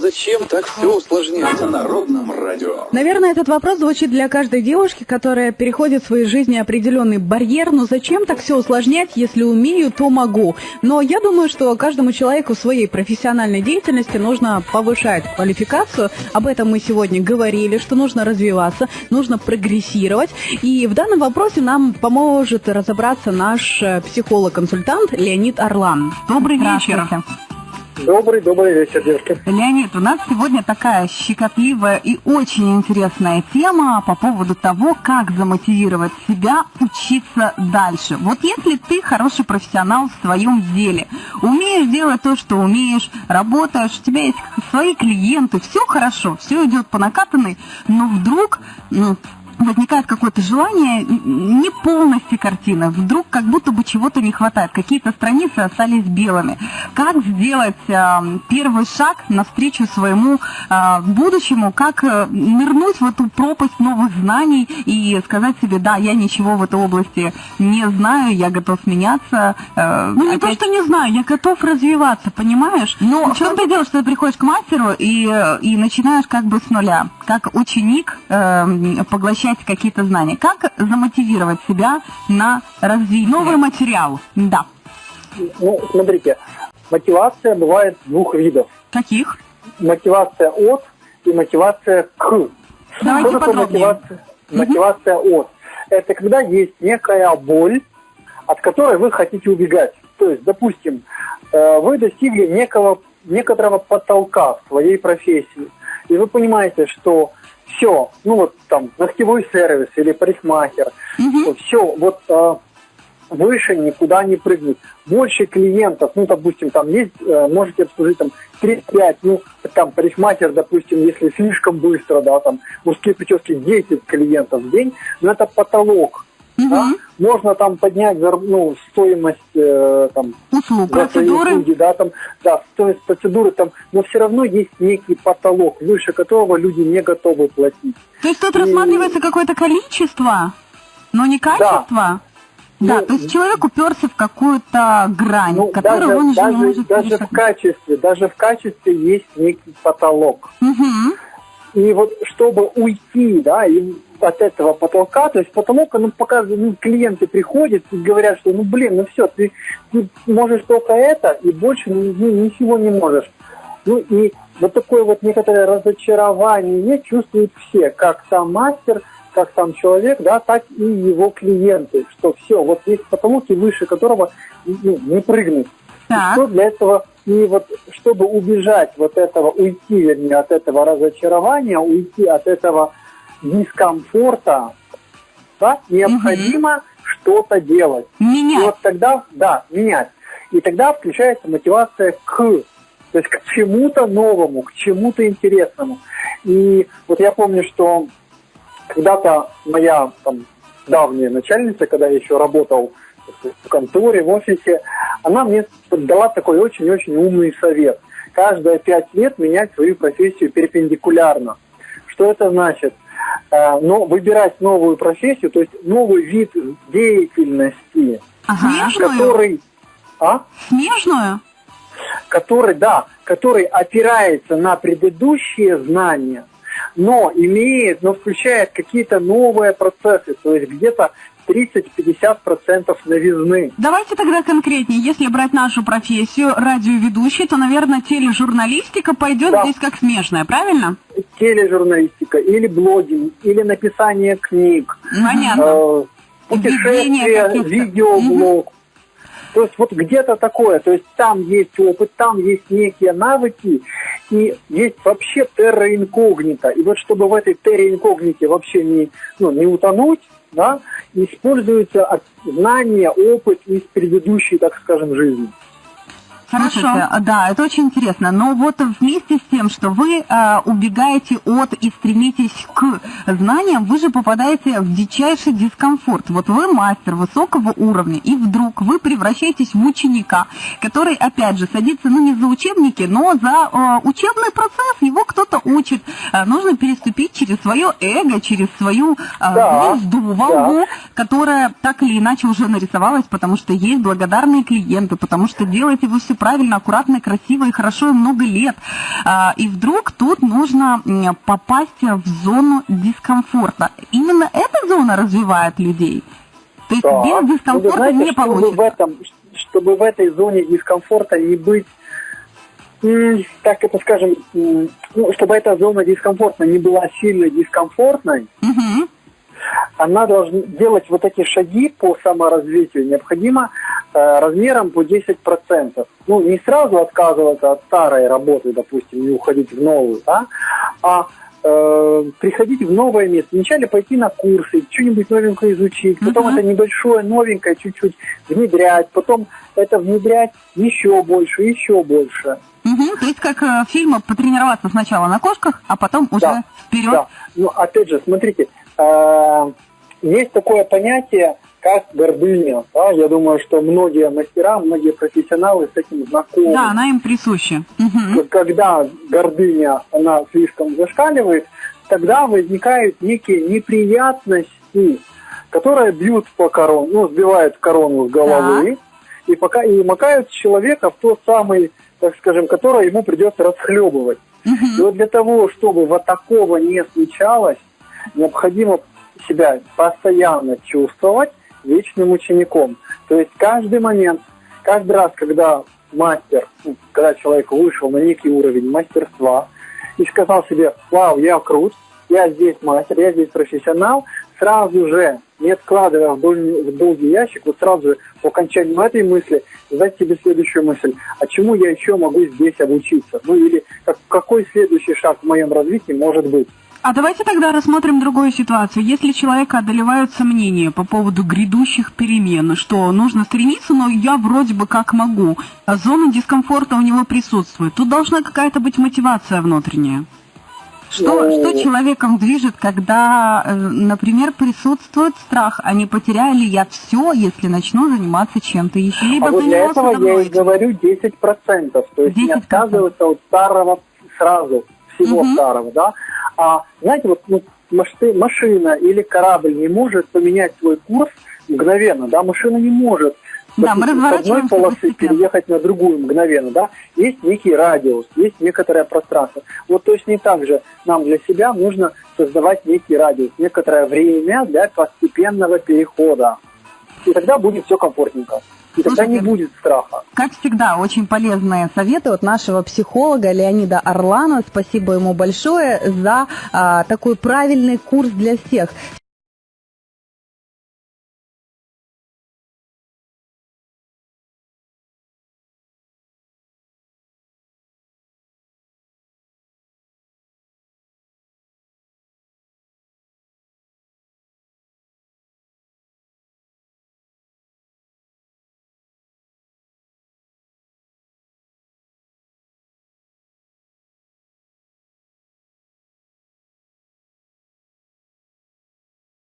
Зачем так все усложнять? На Народном радио. Наверное, этот вопрос звучит для каждой девушки, которая переходит в своей жизни определенный барьер. Но зачем так все усложнять, если умею, то могу? Но я думаю, что каждому человеку в своей профессиональной деятельности нужно повышать квалификацию. Об этом мы сегодня говорили, что нужно развиваться, нужно прогрессировать. И в данном вопросе нам поможет разобраться наш э, психолог-консультант Леонид Орлан. Добрый вечер. Добрый, добрый вечер, девушки. Леонид, у нас сегодня такая щекотливая и очень интересная тема по поводу того, как замотивировать себя учиться дальше. Вот если ты хороший профессионал в своем деле, умеешь делать то, что умеешь, работаешь, у тебя есть свои клиенты, все хорошо, все идет по накатанной, но вдруг ну, возникает какое-то желание не полностью картины, вдруг как будто бы чего-то не хватает, какие-то страницы остались белыми. Как сделать э, первый шаг навстречу своему э, будущему, как э, нырнуть в эту пропасть новых знаний и сказать себе, да, я ничего в этой области не знаю, я готов меняться. Э, ну не опять... то, что не знаю, я готов развиваться, понимаешь? Но в чем ты делаешь, что ты приходишь к мастеру и, и начинаешь как бы с нуля, как ученик э, поглощать получать какие-то знания. Как замотивировать себя на развитие? Новый материал, да. Ну, смотрите, мотивация бывает двух видов. Каких? Мотивация от и мотивация к. Давайте Что такое мотивация, мотивация угу. от? Это когда есть некая боль, от которой вы хотите убегать. То есть, допустим, э, вы достигли некого, некоторого потолка в своей профессии, и вы понимаете, что все, ну вот там ногтевой сервис или парикмахер, угу. все, вот а, выше никуда не прыгнуть. Больше клиентов, ну, допустим, там есть, э, можете обслужить там 3-5, ну, там парикмахер, допустим, если слишком быстро, да, там мужские прически 10 клиентов в день, но это потолок. Угу. Да? Можно там поднять ну, стоимость э, там, услуг, процедуры. Услуги, да, там, да, стоимость процедуры, там, но все равно есть некий потолок, выше которого люди не готовы платить. То есть тут И... рассматривается какое-то количество, но не качество? Да. Да, ну, то есть человек уперся в какую-то грань, ну, которую даже, он уже даже, не может Даже в качестве, даже в качестве есть некий потолок. Угу. И вот чтобы уйти, да, и от этого потолка, то есть потолок, ну, показывает, ну, клиенты приходят и говорят, что, ну, блин, ну все, ты, ты можешь только это, и больше ну, ничего не можешь. Ну, и вот такое вот некоторое разочарование чувствуют все, как сам мастер, как сам человек, да, так и его клиенты, что все, вот есть потолок, и выше которого ну, не прыгнуть. Так. что для этого, и вот чтобы убежать вот этого, уйти, вернее, от этого разочарования, уйти от этого дискомфорта, да, необходимо угу. что-то делать. Менять. И вот тогда, да, менять. И тогда включается мотивация к, то есть к чему-то новому, к чему-то интересному. И вот я помню, что когда-то моя там, давняя начальница, когда я еще работал в конторе, в офисе, она мне дала такой очень-очень умный совет. Каждые пять лет менять свою профессию перпендикулярно. Что это значит? Э, но выбирать новую профессию, то есть новый вид деятельности, ага. который... А? Смежную? Который, да, который опирается на предыдущие знания, но имеет, но включает какие-то новые процессы, то есть где-то 30-50% новизны. Давайте тогда конкретнее. Если брать нашу профессию радиоведущий, то, наверное, тележурналистика пойдет да. здесь как смежная, правильно? Тележурналистика, или блогинг, или написание книг. Понятно. Э, путешествие, видеоблог. Угу. То есть вот где-то такое, то есть там есть опыт, там есть некие навыки, и есть вообще терра инкогнита. И вот чтобы в этой терра инкогните вообще не, ну, не утонуть, да, используются знания, опыт из предыдущей, так скажем, жизни. Хорошо. Слушайте, да, это очень интересно. Но вот вместе с тем, что вы э, убегаете от и стремитесь к знаниям, вы же попадаете в дичайший дискомфорт. Вот вы мастер высокого уровня, и вдруг вы превращаетесь в ученика, который, опять же, садится, ну, не за учебники, но за э, учебный процесс. Его кто-то учит. Э, нужно переступить через свое эго, через свою э, да, звезду, волну, да. которая так или иначе уже нарисовалась, потому что есть благодарные клиенты, потому что делаете вы все правильно, аккуратно, красиво и хорошо и много лет. А, и вдруг тут нужно попасть в зону дискомфорта. Именно эта зона развивает людей. То есть Да. без Ну, дискомфорта знаете, не чтобы получится. в этом, чтобы в этой зоне дискомфорта не быть, так это скажем, ну, чтобы эта зона дискомфорта не была сильно дискомфортной, Мгм. она должна делать вот эти шаги по саморазвитию необходимо размером по 10%. Ну, не сразу отказываться от старой работы, допустим, и уходить в новую, да, а э, приходить в новое место. Вначале пойти на курсы, что-нибудь новенькое изучить, потом Мгм. это небольшое новенькое чуть-чуть внедрять, потом это внедрять еще больше, еще больше. Мгм. То есть как э, в фильмах потренироваться сначала на кошках, а потом уже Да, вперед. Да. Ну, опять же, смотрите, э, есть такое понятие, как гордыня. да. Я думаю, что многие мастера, многие профессионалы с этим знакомы. Да, она им присуща. Когда гордыня, она слишком зашкаливает, тогда возникают некие неприятности, которые бьют по корону, ну, сбивают корону с головы и, пока, и макают человека в тот самый, так скажем, который ему придется расхлебывать. И Мгм. вот для того, чтобы вот такого не случалось, необходимо себя постоянно чувствовать вечным учеником. То есть каждый момент, каждый раз, когда мастер, ну, когда человек вышел на некий уровень мастерства и сказал себе, вау, я крут, я здесь мастер, я здесь профессионал, сразу же, не откладывая в долгий, в долгий ящик, вот сразу же по окончанию этой мысли задать себе следующую мысль, а чему я еще могу здесь обучиться? Ну или как- какой следующий шаг в моем развитии может быть? А давайте тогда рассмотрим другую ситуацию. Если человека одолевают сомнения по поводу грядущих перемен, что нужно стремиться, но я вроде бы как могу, а зона дискомфорта у него присутствует, тут должна какая-то быть мотивация внутренняя. Что, Ну, что человеком движет, когда, э, например, присутствует страх, а не потеряю ли я все, если начну заниматься чем-то еще? Либо а вот для этого я и говорю 10%, то есть не 10%. отказываться от старого сразу, всего Мгм. старого, да. А знаете, вот ну, маши- машина или корабль не может поменять свой курс мгновенно, да, машина не может Да, мы с одной полосы переехать на другую мгновенно, да, есть некий радиус, есть некоторое пространство. Вот точно так же нам для себя нужно создавать некий радиус, некоторое время для постепенного перехода. И тогда будет все комфортненько. Тогда не Слушайте, будет страха. Как всегда, очень полезные советы от нашего психолога Леонида Орлана. Спасибо ему большое за а, такой правильный курс для всех.